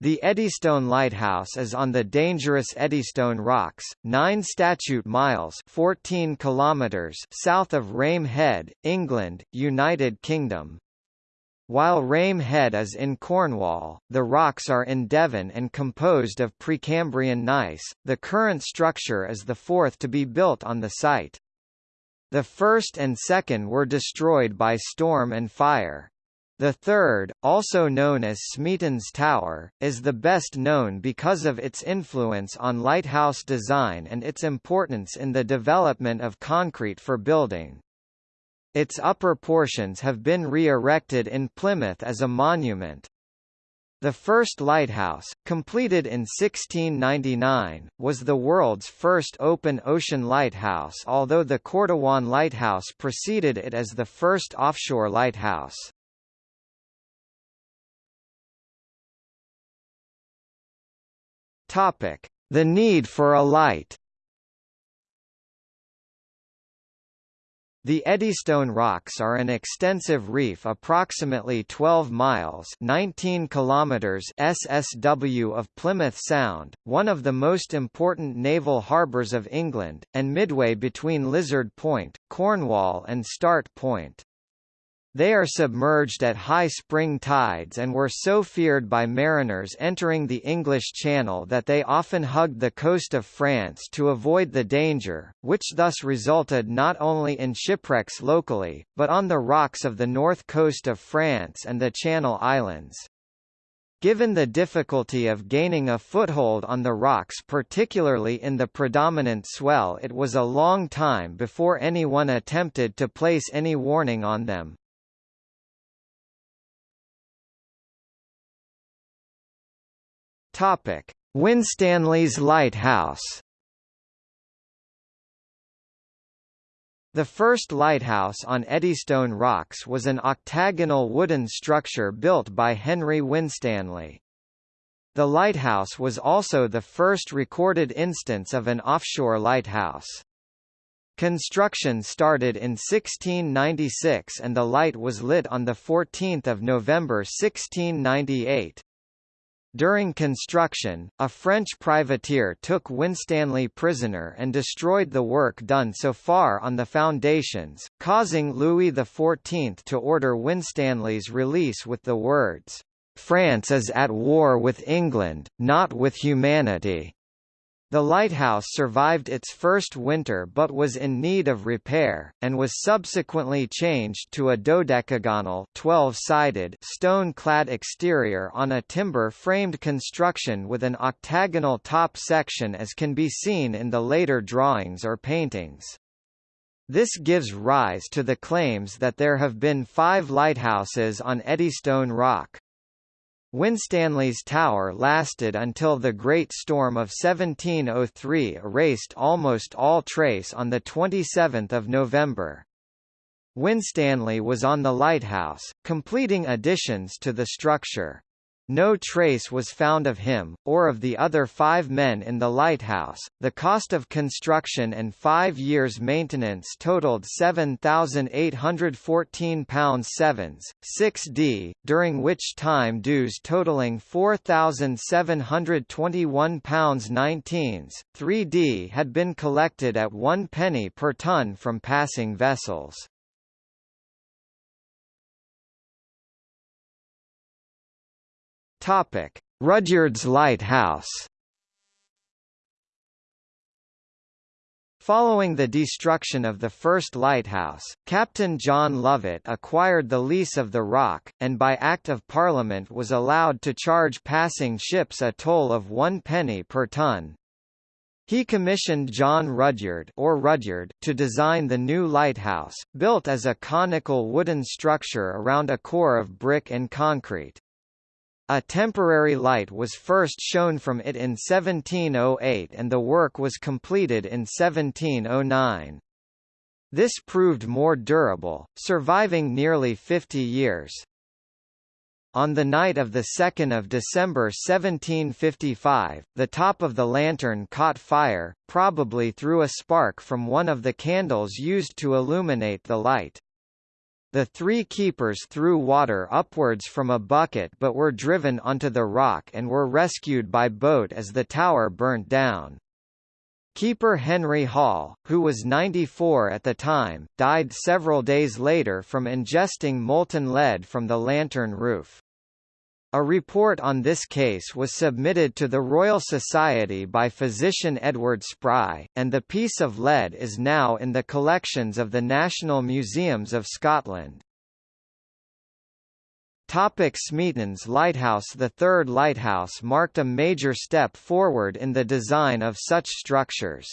The Eddystone Lighthouse is on the dangerous Eddystone Rocks, 9 statute miles 14 kilometers south of Rame Head, England, United Kingdom. While Rame Head is in Cornwall, the rocks are in Devon and composed of Precambrian gneiss. The current structure is the fourth to be built on the site. The first and second were destroyed by storm and fire. The third, also known as Smeaton's Tower, is the best known because of its influence on lighthouse design and its importance in the development of concrete for building. Its upper portions have been re-erected in Plymouth as a monument. The first lighthouse, completed in 1699, was the world's first open ocean lighthouse although the Cordouan Lighthouse preceded it as the first offshore lighthouse. Topic: The need for a light. The Eddystone Rocks are an extensive reef approximately 12 miles 19 kilometers SSW of Plymouth Sound, one of the most important naval harbours of England, and midway between Lizard Point, Cornwall and Start Point. They are submerged at high spring tides and were so feared by mariners entering the English Channel that they often hugged the coast of France to avoid the danger, which thus resulted not only in shipwrecks locally, but on the rocks of the north coast of France and the Channel Islands. Given the difficulty of gaining a foothold on the rocks particularly in the predominant swell it was a long time before anyone attempted to place any warning on them. Topic: Winstanley's Lighthouse. The first lighthouse on Eddystone Rocks was an octagonal wooden structure built by Henry Winstanley. The lighthouse was also the first recorded instance of an offshore lighthouse. Construction started in 1696 and the light was lit on 14 November 1698. During construction, a French privateer took Winstanley prisoner and destroyed the work done so far on the foundations, causing Louis XIV to order Winstanley's release with the words, "'France is at war with England, not with humanity.' The lighthouse survived its first winter but was in need of repair, and was subsequently changed to a dodecagonal 12-sided stone-clad exterior on a timber-framed construction with an octagonal top section as can be seen in the later drawings or paintings. This gives rise to the claims that there have been five lighthouses on Eddystone Rock. Winstanley's tower lasted until the Great Storm of 1703 erased almost all trace on 27 November. Winstanley was on the lighthouse, completing additions to the structure. No trace was found of him, or of the other five men in the lighthouse. The cost of construction and five years' maintenance totaled £7,814 sevens, 6d, during which time dues totaling £4,721 19s, 3d had been collected at one penny per ton from passing vessels. Topic: Rudyard's Lighthouse. Following the destruction of the first lighthouse, Captain John Lovett acquired the lease of the rock, and by Act of Parliament was allowed to charge passing ships a toll of one penny per ton. He commissioned John Rudyard, or Rudyard to design the new lighthouse, built as a conical wooden structure around a core of brick and concrete. A temporary light was first shown from it in 1708 and the work was completed in 1709. This proved more durable, surviving nearly 50 years. On the night of 2 December 1755, the top of the lantern caught fire, probably through a spark from one of the candles used to illuminate the light. The three keepers threw water upwards from a bucket but were driven onto the rock and were rescued by boat as the tower burnt down. Keeper Henry Hall, who was 94 at the time, died several days later from ingesting molten lead from the lantern roof. A report on this case was submitted to the Royal Society by physician Edward Spry, and the piece of lead is now in the collections of the National Museums of Scotland. Topic Smeaton's Lighthouse The third lighthouse marked a major step forward in the design of such structures.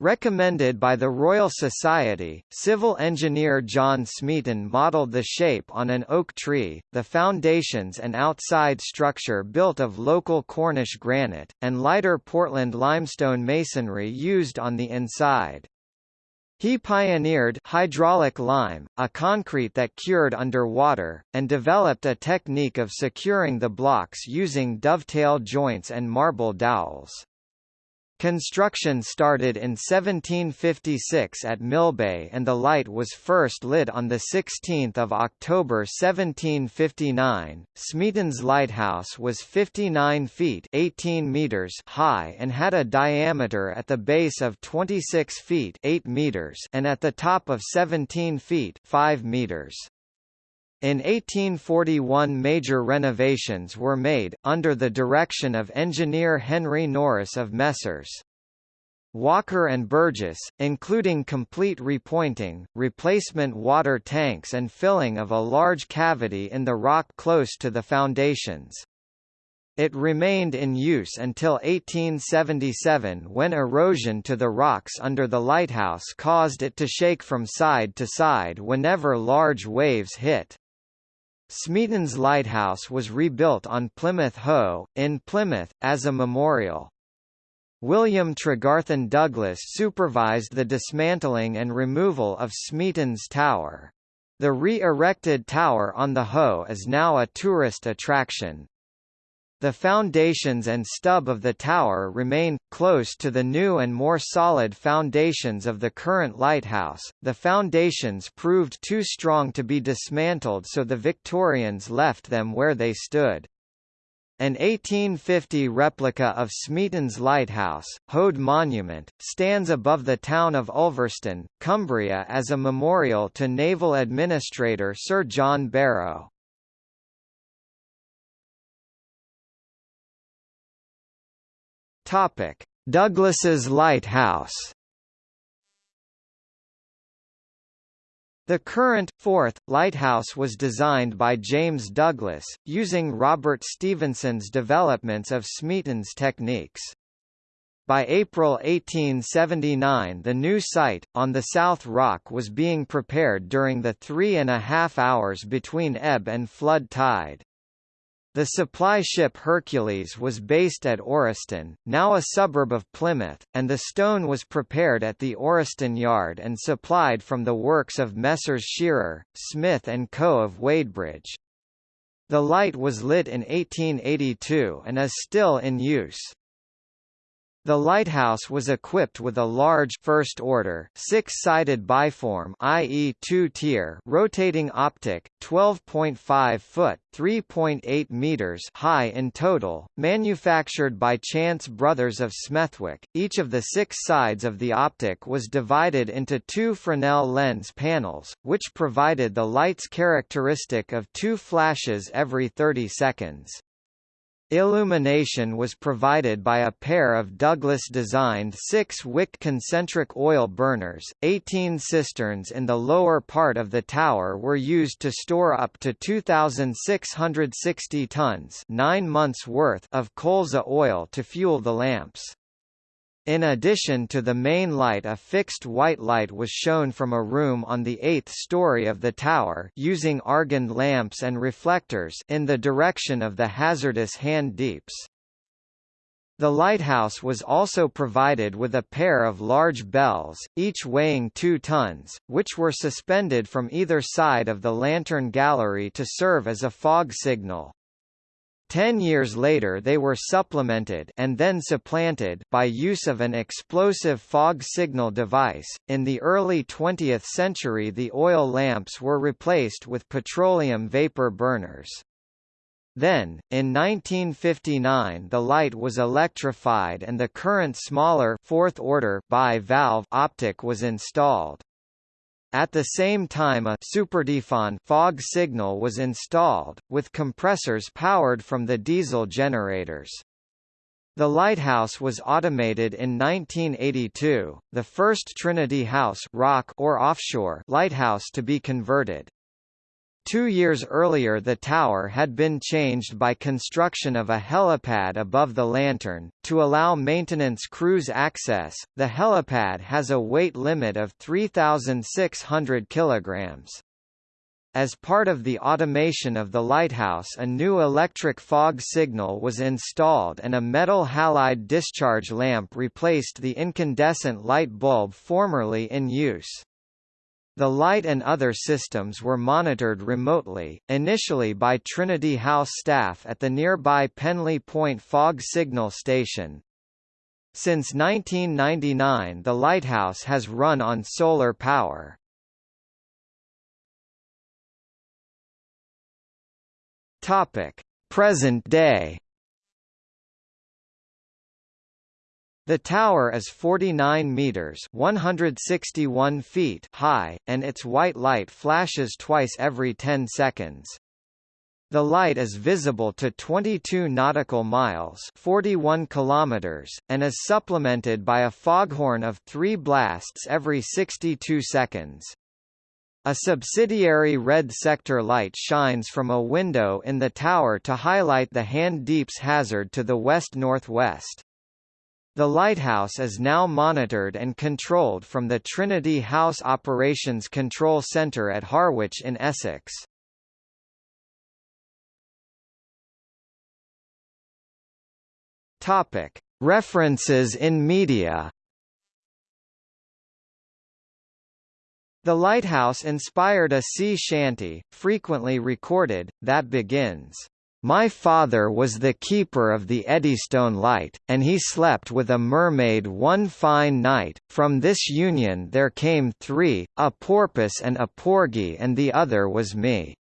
Recommended by the Royal Society, civil engineer John Smeaton modelled the shape on an oak tree, the foundations and outside structure built of local Cornish granite, and lighter Portland limestone masonry used on the inside. He pioneered hydraulic lime, a concrete that cured under water, and developed a technique of securing the blocks using dovetail joints and marble dowels. Construction started in 1756 at Millbay and the light was first lit on 16 October 1759. Smeaton's lighthouse was 59 feet 18 meters high and had a diameter at the base of 26 feet 8 meters and at the top of 17 feet 5 meters. In 1841 major renovations were made, under the direction of engineer Henry Norris of Messrs. Walker and Burgess, including complete repointing, replacement water tanks and filling of a large cavity in the rock close to the foundations. It remained in use until 1877 when erosion to the rocks under the lighthouse caused it to shake from side to side whenever large waves hit. Smeaton's lighthouse was rebuilt on Plymouth Hoe, in Plymouth, as a memorial. William Tregarthen Douglas supervised the dismantling and removal of Smeaton's Tower. The re-erected tower on the Hoe is now a tourist attraction. The foundations and stub of the tower remain, close to the new and more solid foundations of the current lighthouse. The foundations proved too strong to be dismantled so the Victorians left them where they stood. An 1850 replica of Smeaton's lighthouse, Hoad Monument, stands above the town of Ulverston, Cumbria as a memorial to Naval Administrator Sir John Barrow. Topic: Douglas's Lighthouse. The current, fourth, lighthouse was designed by James Douglas, using Robert Stevenson's developments of Smeaton's techniques. By April 1879 the new site, on the South Rock was being prepared during the three and a half hours between ebb and flood tide. The supply ship Hercules was based at Oreston, now a suburb of Plymouth, and the stone was prepared at the Oreston Yard and supplied from the works of Messrs Shearer, Smith and Co. of Wadebridge. The light was lit in 1882 and is still in use. The lighthouse was equipped with a large first-order six-sided biform i.e. two-tier rotating optic, 12.5 foot (3.8 meters) high in total, manufactured by Chance Brothers of Smethwick. Each of the six sides of the optic was divided into two Fresnel lens panels, which provided the light's characteristic of two flashes every 30 seconds. Illumination was provided by a pair of Douglas-designed six-wick concentric oil burners. Eighteen cisterns in the lower part of the tower were used to store up to 2,660 tons nine months' worth of colza oil to fuel the lamps. In addition to the main light a fixed white light was shown from a room on the eighth story of the tower using argand lamps and reflectors in the direction of the hazardous hand deeps. The lighthouse was also provided with a pair of large bells, each weighing two tons, which were suspended from either side of the lantern gallery to serve as a fog signal. Ten years later they were supplemented and then supplanted by use of an explosive fog signal device. In the early 20th century the oil lamps were replaced with petroleum vapor burners. Then, in 1959 the light was electrified and the current smaller fourth order bi-valve optic was installed. At the same time a supertyfon fog signal was installed, with compressors powered from the diesel generators. The lighthouse was automated in 1982, the first Trinity House rock or offshore lighthouse to be converted. Two years earlier the tower had been changed by construction of a helipad above the lantern, to allow maintenance crews access. The helipad has a weight limit of 3,600 kilograms. As part of the automation of the lighthouse a new electric fog signal was installed and a metal halide discharge lamp replaced the incandescent light bulb formerly in use. The light and other systems were monitored remotely, initially by Trinity House staff at the nearby Penlee Point Fog Signal Station. Since 1999 the lighthouse has run on solar power. Present day The tower is 49 meters (161 feet) high, and its white light flashes twice every 10 seconds. The light is visible to 22 nautical miles 41 kilometers, and is supplemented by a foghorn of three blasts every 62 seconds. A subsidiary red sector light shines from a window in the tower to highlight the Hand Deeps hazard to the west-northwest. The lighthouse is now monitored and controlled from the Trinity House Operations Control Centre at Harwich in Essex. Topic: References in media. The lighthouse inspired a sea shanty, frequently recorded, that begins my father was the keeper of the Eddystone Light, and he slept with a mermaid one fine night. From this union there came three, a porpoise and a porgy, and the other was me.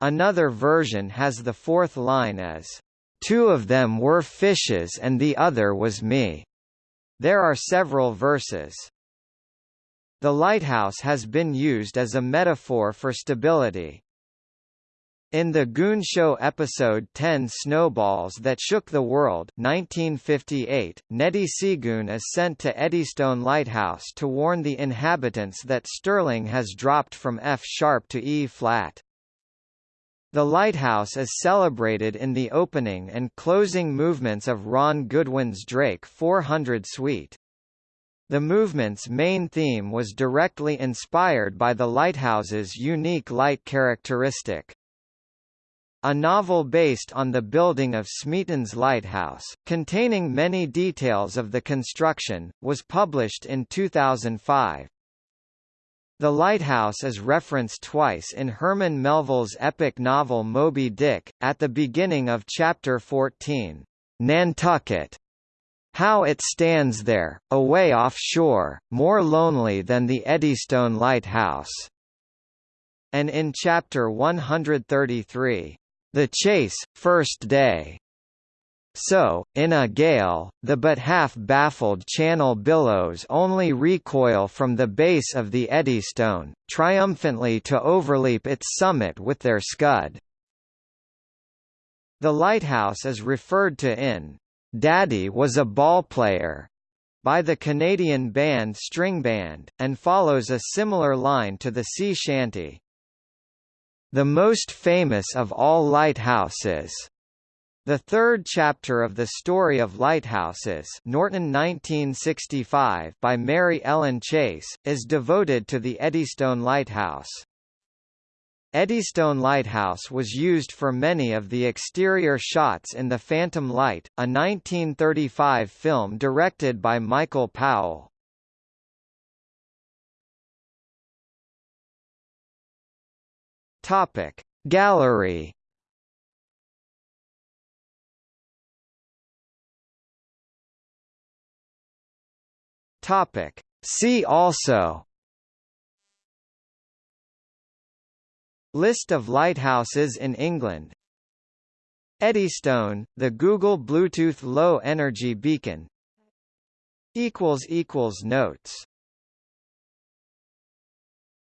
Another version has the fourth line as, Two of them were fishes and the other was me. There are several verses. The lighthouse has been used as a metaphor for stability. In the Goon Show episode 10 Snowballs That Shook the World 1958, Neddie Seagoon is sent to Eddystone Lighthouse to warn the inhabitants that Sterling has dropped from F-sharp to E-flat. The lighthouse is celebrated in the opening and closing movements of Ron Goodwin's Drake 400 Suite. The movement's main theme was directly inspired by the lighthouse's unique light characteristic. A novel based on the building of Smeaton's Lighthouse, containing many details of the construction, was published in 2005. The lighthouse is referenced twice in Herman Melville's epic novel Moby Dick, at the beginning of Chapter 14, Nantucket. How it stands there, away offshore, more lonely than the Eddystone Lighthouse. And in Chapter 133, the chase, first day. So, in a gale, the but half-baffled channel billows only recoil from the base of the Eddystone, triumphantly to overleap its summit with their scud. The lighthouse is referred to in "'Daddy was a ball player' by the Canadian band String Band, and follows a similar line to the sea shanty. The most famous of all lighthouses. The third chapter of the story of lighthouses Norton 1965 by Mary Ellen Chase, is devoted to the Eddystone Lighthouse. Eddystone Lighthouse was used for many of the exterior shots in The Phantom Light, a 1935 film directed by Michael Powell. Topic. Gallery. Topic. See also. List of lighthouses in England. Eddystone, the Google Bluetooth Low Energy Beacon. Notes.